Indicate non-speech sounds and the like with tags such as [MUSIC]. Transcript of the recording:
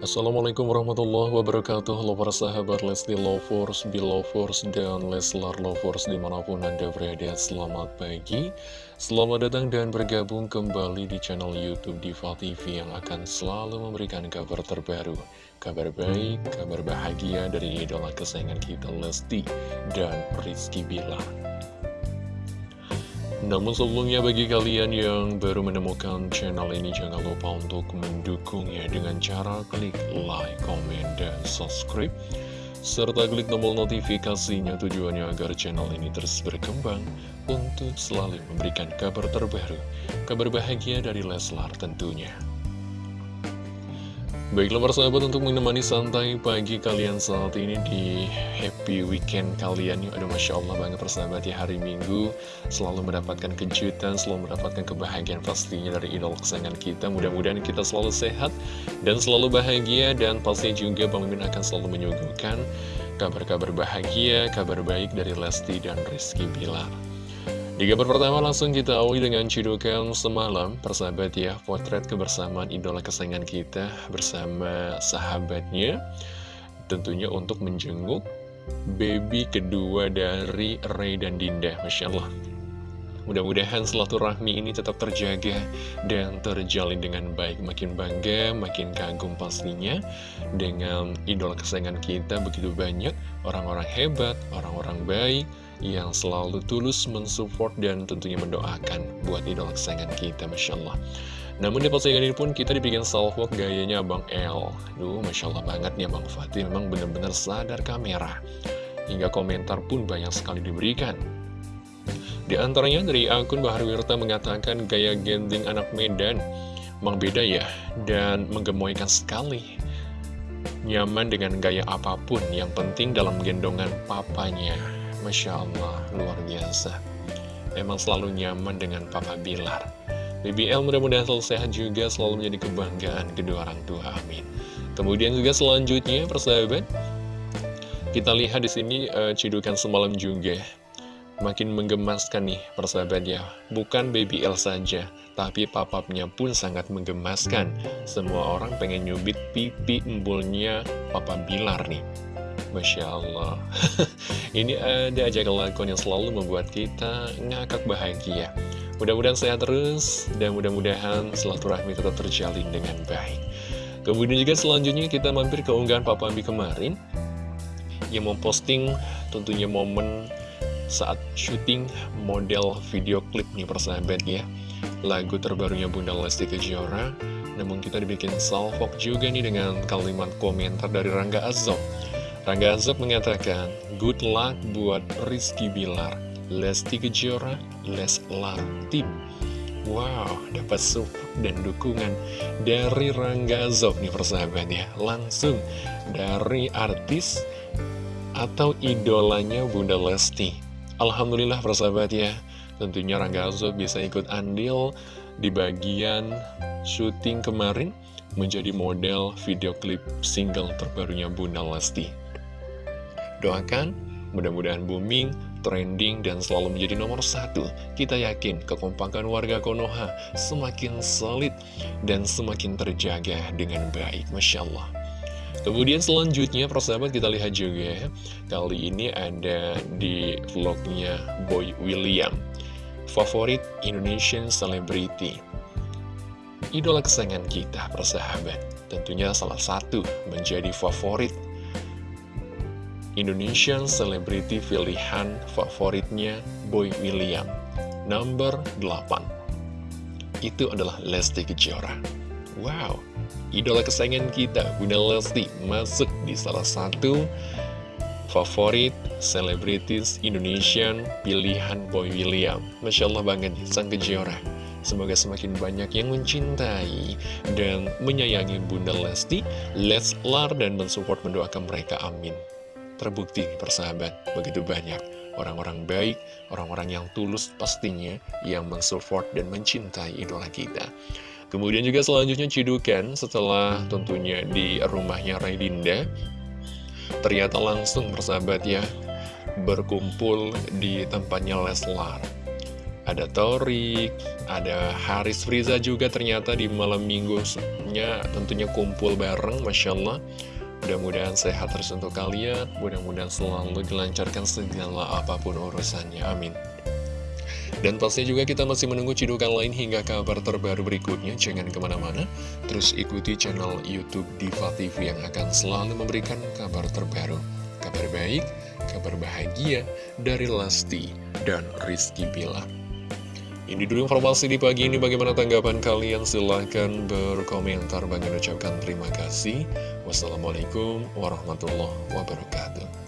Assalamualaikum warahmatullahi wabarakatuh. Halo para sahabat Lesti Lovers, Belovers, dan Leslar Lovers di mana pun anda berada. Selamat pagi. Selamat datang dan bergabung kembali di channel Youtube Diva TV Yang akan selalu memberikan kabar terbaru Kabar baik, kabar bahagia dari idola kesayangan kita Lesti dan Rizky Bilar namun sebelumnya bagi kalian yang baru menemukan channel ini jangan lupa untuk mendukungnya dengan cara klik like, comment, dan subscribe serta klik tombol notifikasinya tujuannya agar channel ini terus berkembang untuk selalu memberikan kabar terbaru, kabar bahagia dari Leslar tentunya. Baiklah persahabat untuk menemani santai pagi kalian saat ini di happy weekend kalian. Aduh Masya Allah banget persahabat ya hari Minggu. Selalu mendapatkan kejutan, selalu mendapatkan kebahagiaan pastinya dari idol kesayangan kita. Mudah-mudahan kita selalu sehat dan selalu bahagia Dan pastinya juga Bang Mimin akan selalu menyuguhkan kabar-kabar bahagia, kabar baik dari Lesti dan Rizky Bilar di kabar pertama langsung kita awali dengan cidukan semalam Persahabat ya, potret kebersamaan idola kesayangan kita bersama sahabatnya Tentunya untuk menjenguk baby kedua dari Ray dan Dinda Masya Allah. Mudah-mudahan rahmi ini tetap terjaga dan terjalin dengan baik. Makin bangga, makin kagum pastinya Dengan idola kesayangan kita begitu banyak Orang-orang hebat, orang-orang baik yang selalu tulus mensupport dan tentunya mendoakan buat idola kesayangan kita, Masya Allah. Namun di postingan ini pun kita dibikin salvok gayanya Bang L. Duh, Masya Allah banget nih Bang Fatih, memang benar-benar sadar kamera. Hingga komentar pun banyak sekali diberikan. Di antaranya dari akun Bahar Wirta mengatakan gaya gending anak Medan memang beda ya, dan menggemoykan sekali. Nyaman dengan gaya apa pun, yang penting dalam gendongan papanya. Masya Allah, luar biasa. Memang selalu nyaman dengan Papa Bilar. BBL mudah-mudahan selalu sehat juga, selalu menjadi kebanggaan kedua orang tua, amin. Kemudian juga selanjutnya, persahabat, kita lihat di sini uh, cidukan semalam juga. Makin menggemaskan nih, persahabat ya. Bukan BBL saja, tapi papapnya pun sangat menggemaskan. Semua orang pengen nyubit pipi embulnya Papa Bilar nih. Masya Allah. [LAUGHS] Ini ada aja kelakuan yang selalu membuat kita ngakak bahagia. Mudah-mudahan sehat terus Dan mudah-mudahan silaturahmi tetap terjalin dengan baik. Kemudian juga selanjutnya kita mampir ke unggahan Papa Ambi kemarin Yang memposting tentunya momen saat syuting model video klip nih persahabat ya. Lagu terbarunya Bunda Lesti Kejora Namun kita dibikin salvok juga nih dengan kalimat komentar dari Rangga Azom Rangga Azab mengatakan, good luck buat Rizky Bilar, Lesti Kejora, Leslar Tim. Wow, dapat support dan dukungan dari Rangga Azab nih persahabat ya. Langsung dari artis atau idolanya Bunda Lesti. Alhamdulillah persahabat ya. Tentunya Rangga Azab bisa ikut andil di bagian syuting kemarin menjadi model video klip single terbarunya Bunda Lesti. Doakan, mudah-mudahan booming, trending, dan selalu menjadi nomor satu. Kita yakin kekompakan warga Konoha semakin solid dan semakin terjaga dengan baik. Masya Allah. Kemudian selanjutnya, persahabat kita lihat juga, kali ini ada di vlognya Boy William. Favorit Indonesian Celebrity. Idola kesayangan kita, persahabat. Tentunya salah satu menjadi favorit Indonesian Celebrity pilihan favoritnya Boy William Number 8 Itu adalah Lesti Kejora Wow, idola kesayangan kita Bunda Lesti masuk di salah satu favorit selebritis Indonesian pilihan Boy William Masya Allah banget sang Kejora Semoga semakin banyak yang mencintai dan menyayangi Bunda Lesti, Leslar, dan mensupport mendoakan mereka. Amin. Terbukti persahabat, begitu banyak orang-orang baik, orang-orang yang tulus pastinya yang mensupport dan mencintai idola kita. Kemudian juga selanjutnya cidukan setelah tentunya di rumahnya Raidinda, ternyata langsung persahabat ya, berkumpul di tempatnya Leslar. ada Torik, ada Haris Friza juga ternyata di malam minggunya tentunya kumpul bareng, Masya Allah. Mudah-mudahan sehat terus untuk kalian, mudah-mudahan selalu dilancarkan segala apa pun urusannya, amin. Dan pastinya juga kita masih menunggu cidukan lain hingga kabar terbaru berikutnya. Jangan ke mana-mana, terus ikuti channel Youtube Diva TV yang akan selalu memberikan kabar terbaru. Kabar baik, kabar bahagia dari Lesti dan Rizky Bilar. Ini dulu informasi di pagi ini. Bagaimana tanggapan kalian? Silahkan berkomentar. Bagi ucapkan terima kasih. Wassalamualaikum warahmatullahi wabarakatuh.